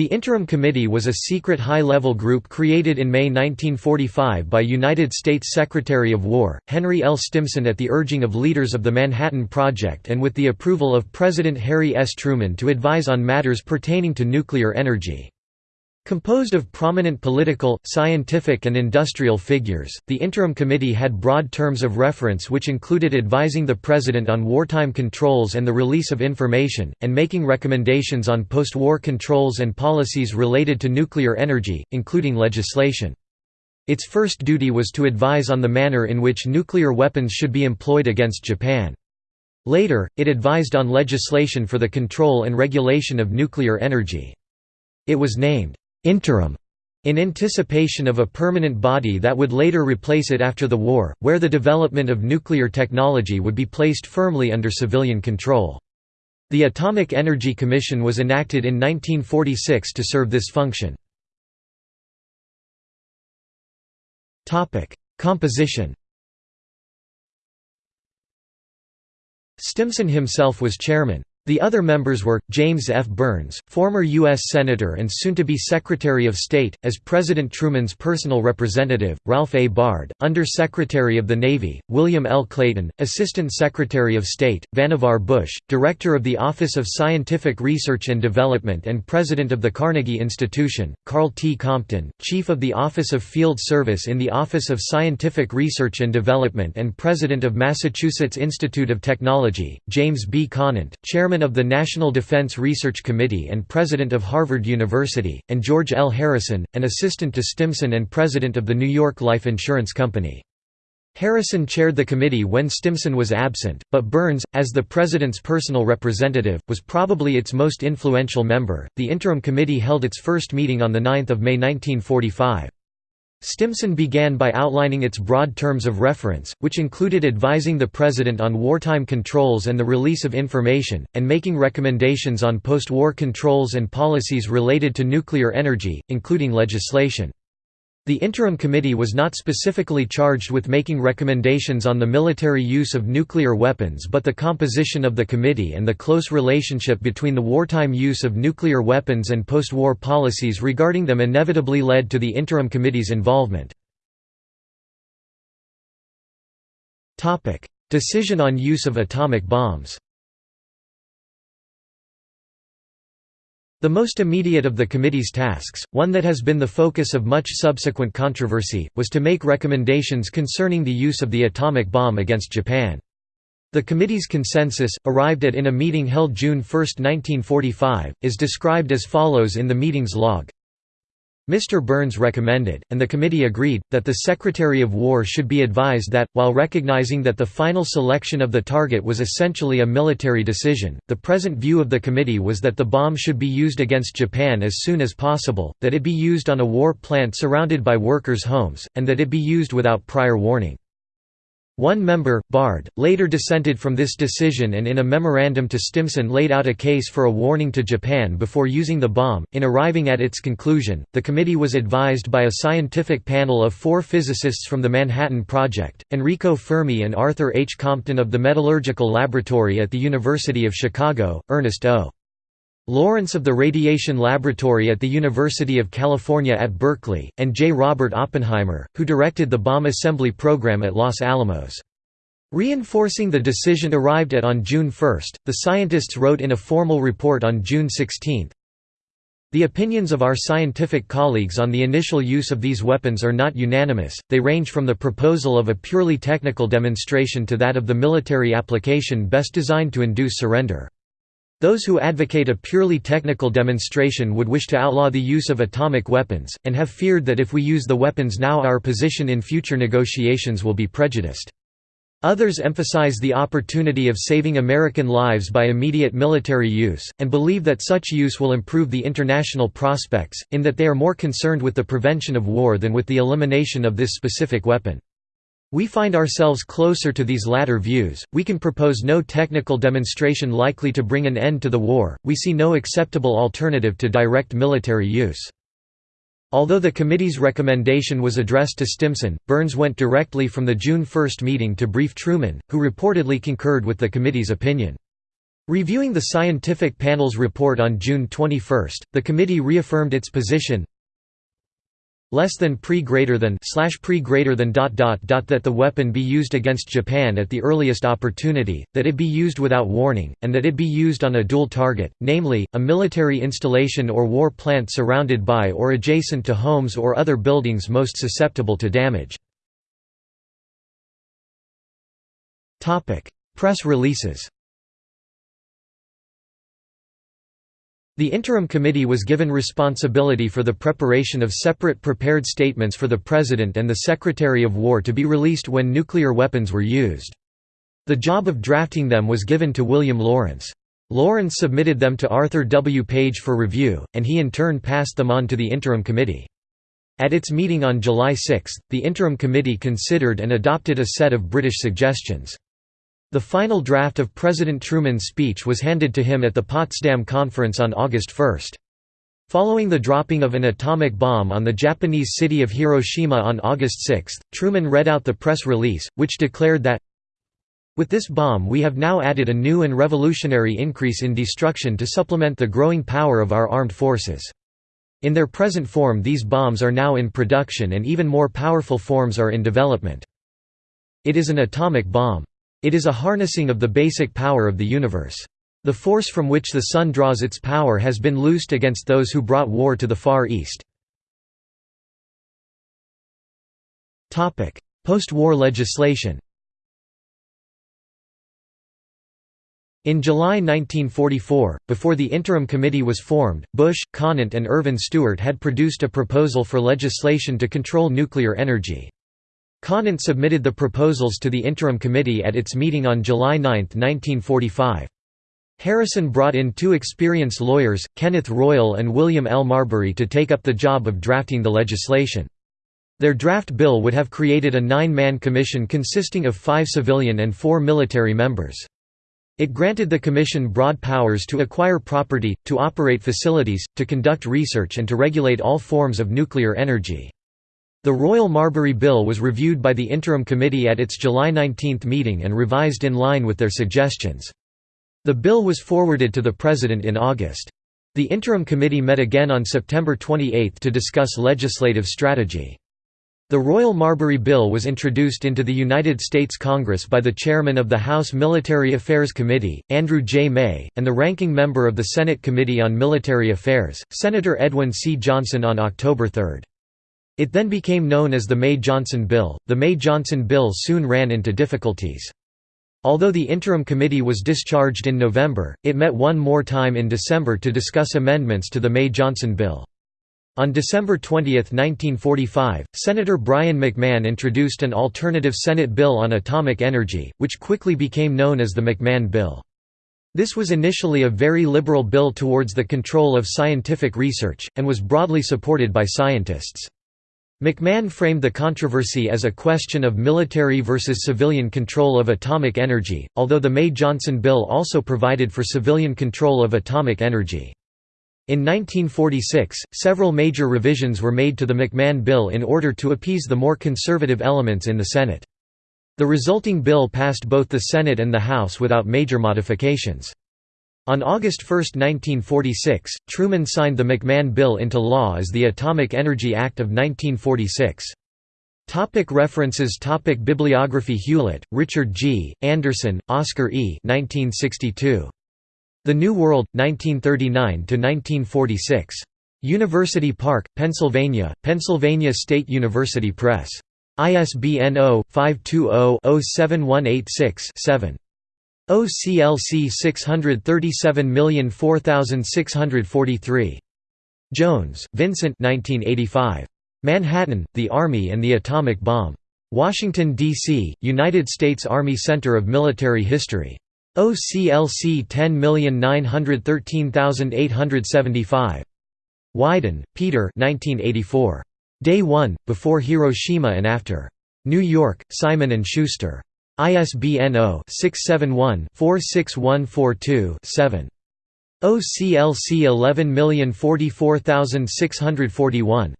The Interim Committee was a secret high-level group created in May 1945 by United States Secretary of War, Henry L. Stimson at the urging of leaders of the Manhattan Project and with the approval of President Harry S. Truman to advise on matters pertaining to nuclear energy. Composed of prominent political, scientific and industrial figures, the Interim Committee had broad terms of reference which included advising the President on wartime controls and the release of information, and making recommendations on post-war controls and policies related to nuclear energy, including legislation. Its first duty was to advise on the manner in which nuclear weapons should be employed against Japan. Later, it advised on legislation for the control and regulation of nuclear energy. It was named, interim in anticipation of a permanent body that would later replace it after the war, where the development of nuclear technology would be placed firmly under civilian control. The Atomic Energy Commission was enacted in 1946 to serve this function. Composition Stimson himself was chairman. The other members were, James F. Byrnes, former U.S. Senator and soon-to-be Secretary of State, as President Truman's personal representative, Ralph A. Bard, Under-Secretary of the Navy, William L. Clayton, Assistant Secretary of State, Vannevar Bush, Director of the Office of Scientific Research and Development and President of the Carnegie Institution, Karl T. Compton, Chief of the Office of Field Service in the Office of Scientific Research and Development and President of Massachusetts Institute of Technology, James B. Conant, Chairman chairman of the National Defense Research Committee and president of Harvard University, and George L. Harrison, an assistant to Stimson and president of the New York Life Insurance Company. Harrison chaired the committee when Stimson was absent, but Byrnes, as the president's personal representative, was probably its most influential member. The interim committee held its first meeting on 9 May 1945. Stimson began by outlining its broad terms of reference, which included advising the President on wartime controls and the release of information, and making recommendations on post-war controls and policies related to nuclear energy, including legislation. The Interim Committee was not specifically charged with making recommendations on the military use of nuclear weapons but the composition of the committee and the close relationship between the wartime use of nuclear weapons and post-war policies regarding them inevitably led to the Interim Committee's involvement. Decision on use of atomic bombs The most immediate of the committee's tasks, one that has been the focus of much subsequent controversy, was to make recommendations concerning the use of the atomic bomb against Japan. The committee's consensus, arrived at in a meeting held June 1, 1945, is described as follows in the meeting's log. Mr. Byrnes recommended, and the committee agreed, that the Secretary of War should be advised that, while recognizing that the final selection of the target was essentially a military decision, the present view of the committee was that the bomb should be used against Japan as soon as possible, that it be used on a war plant surrounded by workers' homes, and that it be used without prior warning. One member, Bard, later dissented from this decision and in a memorandum to Stimson laid out a case for a warning to Japan before using the bomb. In arriving at its conclusion, the committee was advised by a scientific panel of four physicists from the Manhattan Project, Enrico Fermi and Arthur H. Compton of the Metallurgical Laboratory at the University of Chicago, Ernest O. Lawrence of the Radiation Laboratory at the University of California at Berkeley, and J. Robert Oppenheimer, who directed the bomb assembly program at Los Alamos. Reinforcing the decision arrived at on June 1, the scientists wrote in a formal report on June 16, the opinions of our scientific colleagues on the initial use of these weapons are not unanimous, they range from the proposal of a purely technical demonstration to that of the military application best designed to induce surrender. Those who advocate a purely technical demonstration would wish to outlaw the use of atomic weapons, and have feared that if we use the weapons now our position in future negotiations will be prejudiced. Others emphasize the opportunity of saving American lives by immediate military use, and believe that such use will improve the international prospects, in that they are more concerned with the prevention of war than with the elimination of this specific weapon. We find ourselves closer to these latter views. We can propose no technical demonstration likely to bring an end to the war, we see no acceptable alternative to direct military use. Although the committee's recommendation was addressed to Stimson, Byrnes went directly from the June 1 meeting to brief Truman, who reportedly concurred with the committee's opinion. Reviewing the scientific panel's report on June 21, the committee reaffirmed its position less than pre greater than slash pre greater than dot dot dot that the weapon be used against Japan at the earliest opportunity, that it be used without warning, and that it be used on a dual target, namely, a military installation or war plant surrounded by or adjacent to homes or other buildings most susceptible to damage. Press releases The interim committee was given responsibility for the preparation of separate prepared statements for the President and the Secretary of War to be released when nuclear weapons were used. The job of drafting them was given to William Lawrence. Lawrence submitted them to Arthur W. Page for review, and he in turn passed them on to the interim committee. At its meeting on July 6, the interim committee considered and adopted a set of British suggestions. The final draft of President Truman's speech was handed to him at the Potsdam Conference on August 1. Following the dropping of an atomic bomb on the Japanese city of Hiroshima on August 6, Truman read out the press release, which declared that, With this bomb we have now added a new and revolutionary increase in destruction to supplement the growing power of our armed forces. In their present form these bombs are now in production and even more powerful forms are in development. It is an atomic bomb. It is a harnessing of the basic power of the universe. The force from which the sun draws its power has been loosed against those who brought war to the Far East. Post-war legislation In July 1944, before the interim committee was formed, Bush, Conant and Irvin Stewart had produced a proposal for legislation to control nuclear energy. Conant submitted the proposals to the interim committee at its meeting on July 9, 1945. Harrison brought in two experienced lawyers, Kenneth Royall and William L. Marbury to take up the job of drafting the legislation. Their draft bill would have created a nine-man commission consisting of five civilian and four military members. It granted the commission broad powers to acquire property, to operate facilities, to conduct research and to regulate all forms of nuclear energy. The Royall Marbury Bill was reviewed by the Interim Committee at its July 19 meeting and revised in line with their suggestions. The bill was forwarded to the President in August. The Interim Committee met again on September 28 to discuss legislative strategy. The Royall Marbury Bill was introduced into the United States Congress by the chairman of the House Military Affairs Committee, Andrew J. May, and the ranking member of the Senate Committee on Military Affairs, Senator Edwin C. Johnson on October 3. It then became known as the May-Johnson Bill. The May-Johnson Bill soon ran into difficulties. Although the interim committee was discharged in November, it met one more time in December to discuss amendments to the May-Johnson Bill. On December 20, 1945, Senator Brien McMahon introduced an alternative Senate bill on atomic energy, which quickly became known as the McMahon Bill. This was initially a very liberal bill towards the control of scientific research, and was broadly supported by scientists. McMahon framed the controversy as a question of military versus civilian control of atomic energy, although the May-Johnson bill also provided for civilian control of atomic energy. In 1946, several major revisions were made to the McMahon bill in order to appease the more conservative elements in the Senate. The resulting bill passed both the Senate and the House without major modifications. On August 1, 1946, Truman signed the McMahon Bill into law as the Atomic Energy Act of 1946. Topic references Topic Bibliography Hewlett, Richard G., Anderson, Oscar E. 1962. The New World, 1939–1946. University Park, Pennsylvania, Pennsylvania State University Press. ISBN 0-520-07186-7. OCLC 637004643. Jones, Vincent 1985. Manhattan, The Army and the Atomic Bomb. Washington, D.C., United States Army Center of Military History. OCLC 10913875. Wyden, Peter 1984. Day 1, Before Hiroshima and After. New York, Simon & Schuster. ISBN 0-671-46142-7. OCLC 11044641.